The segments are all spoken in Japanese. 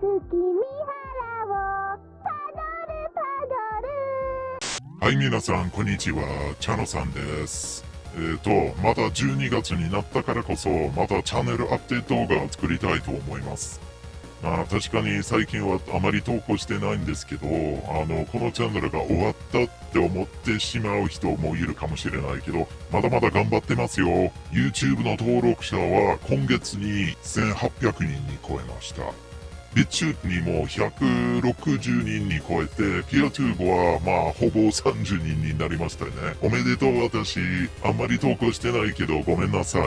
月見原をパドルパドルはい、皆さん、こんにちは。チャノさんです。えっ、と、また12月になったからこそ、またチャンネルアップデート動画を作りたいと思います。まあ、確かに最近はあまり投稿してないんですけど、あの、このチャンネルが終わったって思ってしまう人もいるかもしれないけど、まだまだ頑張ってますよ。YouTube の登録者は今月に1800人に超えました。ビッチューにも160人に超えて、ピアトゥーボはまあほぼ30人になりましたよね。おめでとう私、あんまり投稿してないけどごめんなさい。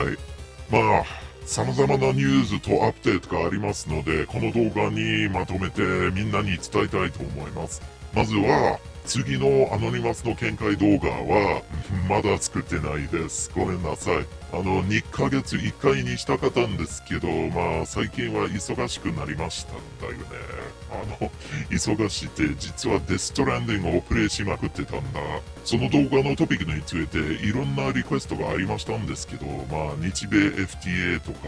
まあ、様々なニュースとアップデートがありますので、この動画にまとめてみんなに伝えたいと思います。まずは、次のアノニマスの見解動画は、まだ作ってないです。ごめんなさい。あの、2ヶ月1回にしたかったんですけど、まあ、最近は忙しくなりましたんだよね。あの、忙しいって実はデストランディングをプレイしまくってたんだ。その動画のトピックについていろんなリクエストがありましたんですけど、まあ、日米 FTA とか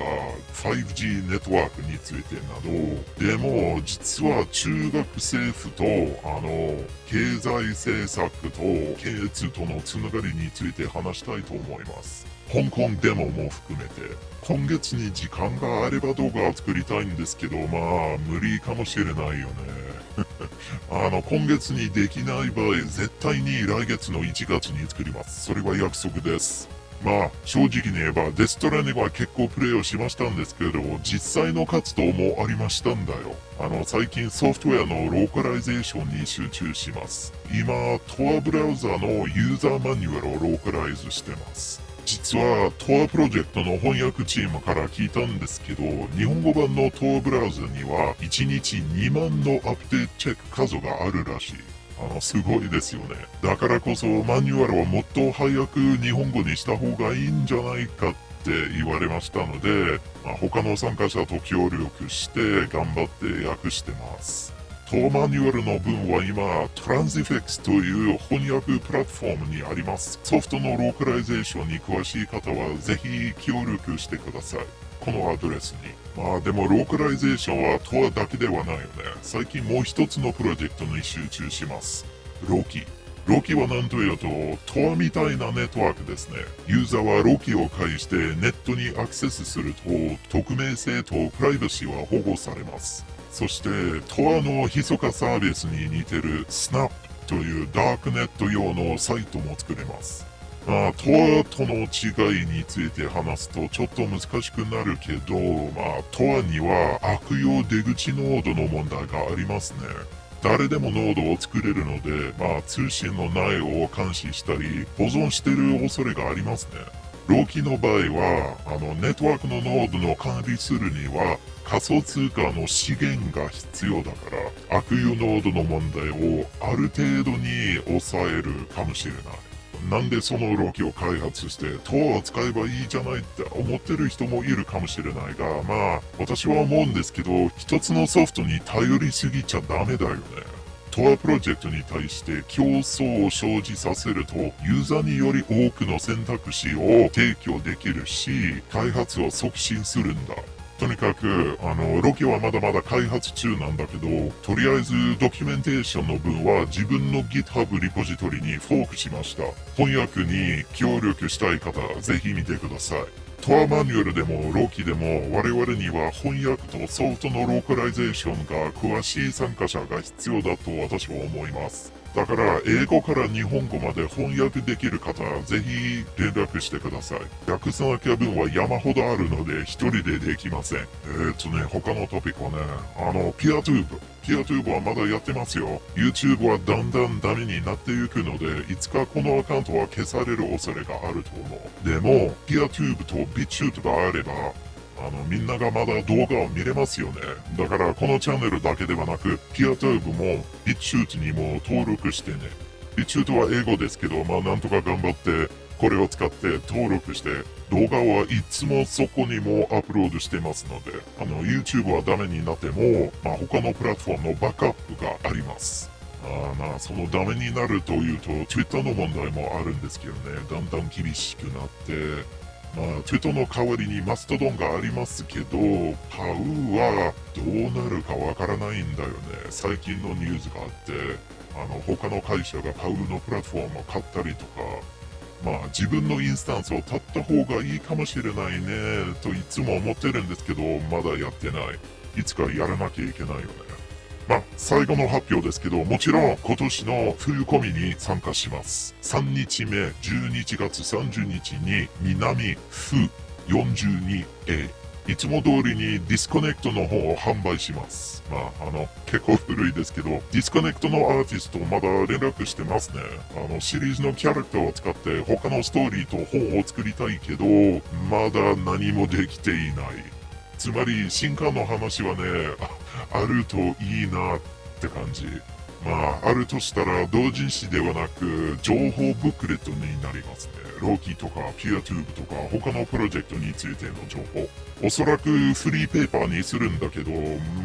5G ネットワークについてなど、でも、実は中国政府と、あの、経済政策と経済とのつながりについて話したいと思います。香港デモも含めて、今月に時間があれば動画を作りたいんですけど、まあ、無理かもしれないよね。あの、今月にできない場合、絶対に来月の1月に作ります。それは約束です。まあ、正直に言えば、デス・ストランディングは結構プレイをしましたんですけれども、実際の活動もありましたんだよ。あの、最近ソフトウェアのローカライゼーションに集中します。今、Tor ブラウザのユーザーマニュアルをローカライズしてます。実は Tor プロジェクトの翻訳チームから聞いたんですけど、日本語版の Tor ブラウザには1日2万のアップデートチェック数があるらしい。あの、すごいですよね。だからこそマニュアルはもっと早く日本語にした方がいいんじゃないかって言われましたので、まあ、他の参加者と協力して頑張って訳してます。 Tor マニュアルの文は今、 Transifex という翻訳プラットフォームにあります。ソフトのローカライゼーションに詳しい方はぜひ協力してください。このアドレスに。まあでもローカライゼーションは Tor だけではないよね。最近もう一つのプロジェクトに集中します。 Loki。Loki は何というと、 Tor みたいなネットワークですね。ユーザーは Loki を介してネットにアクセスすると、匿名性とプライバシーは保護されます。そして、 Tor の密かサービスに似てる SNApp というダークネット用のサイトも作れます。まあ、トアとの違いについて話すとちょっと難しくなるけど、まあ、トアには悪用出口ノードの問題がありますね。誰でもノードを作れるので、まあ、通信の内容を監視したり、保存してる恐れがありますね。ローキの場合は、あの、ネットワークのノードの管理するには、仮想通貨の資源が必要だから、悪用ノードの問題をある程度に抑えるかもしれない。なんでそのロキを開発して、トアを使えばいいじゃないって思ってる人もいるかもしれないが、まあ、私は思うんですけど、一つのソフトに頼りすぎちゃダメだよね。トアプロジェクトに対して競争を生じさせると、ユーザーにより多くの選択肢を提供できるし、開発を促進するんだ。とにかく、あの、ロケはまだまだ開発中なんだけど、とりあえずドキュメンテーションの分は自分の GitHub リポジトリにフォークしました。翻訳に協力したい方、ぜひ見てください。 Tor マニュアルでも Loki でも我々には翻訳とソフトのローカライゼーションが詳しい参加者が必要だと私は思います。だから、英語から日本語まで翻訳できる方、ぜひ連絡してください。訳さなきゃ文は山ほどあるので、一人でできません。えー、っとね、他のトピックはね、あの、 PeerTube。PeerTube はまだやってますよ。YouTube はだんだんダメになっていくので、いつかこのアカウントは消される恐れがあると思う。でも、 PeerTube と BitChute があれば、あの、みんながまだ動画を見れますよね。だから、このチャンネルだけではなく、ピアトゥーブも、ビッチュートにも登録してね。ビッチュートは英語ですけど、まあ、なんとか頑張って、これを使って登録して、動画はいつもそこにもアップロードしてますので、あの、YouTube はダメになっても、まあ、他のプラットフォームのバックアップがあります。あまあ、そのダメになるというと、Twitter の問題もあるんですけどね、だんだん厳しくなって、まあ、テトの代わりにマストドンがありますけど、パウはどうなるかわからないんだよね。最近のニュースがあって、あの、他の会社がパウのプラットフォームを買ったりとか、まあ自分のインスタンスを立った方がいいかもしれないね、といつも思ってるんですけど、まだやってない。いつかやらなきゃいけないよね。まあ、最後の発表ですけど、もちろん今年の冬コミに参加します。3日目、11月30日に南フ 42A。いつも通りに Disconnect の方を販売します。まあ、あの、結構古いですけど、 Disconnect のアーティストまだ連絡してますね。あの、シリーズのキャラクターを使って他のストーリーと本を作りたいけど、まだ何もできていない。つまり、新刊の話はね、あるといいなって感じ。まあ、あるとしたら、同人誌ではなく、情報ブックレットになりますね。ローキーとか、ピュアトゥーブとか、他のプロジェクトについての情報。おそらくフリーペーパーにするんだけど、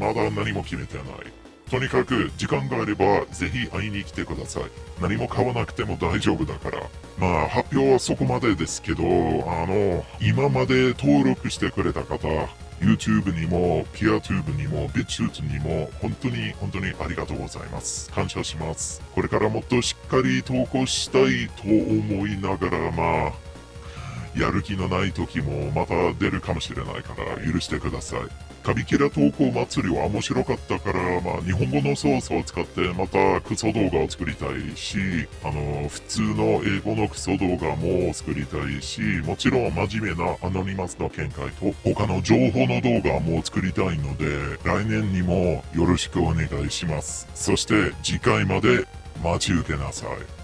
まだ何も決めてない。とにかく、時間があれば、ぜひ会いに来てください。何も買わなくても大丈夫だから。まあ、発表はそこまでですけど、あの、今まで登録してくれた方、YouTube にも、PeerTube にも、BitChute にも、本当に本当にありがとうございます。感謝します。これからもっとしっかり投稿したいと思いながら、まあ、やる気のない時もまた出るかもしれないから許してください。カビキラ投稿祭りは面白かったから、まあ日本語の操作を使ってまたクソ動画を作りたいし、あの、普通の英語のクソ動画も作りたいし、もちろん真面目なアノニマスの見解と他の情報の動画も作りたいので、来年にもよろしくお願いします。そして次回まで待ち受けなさい。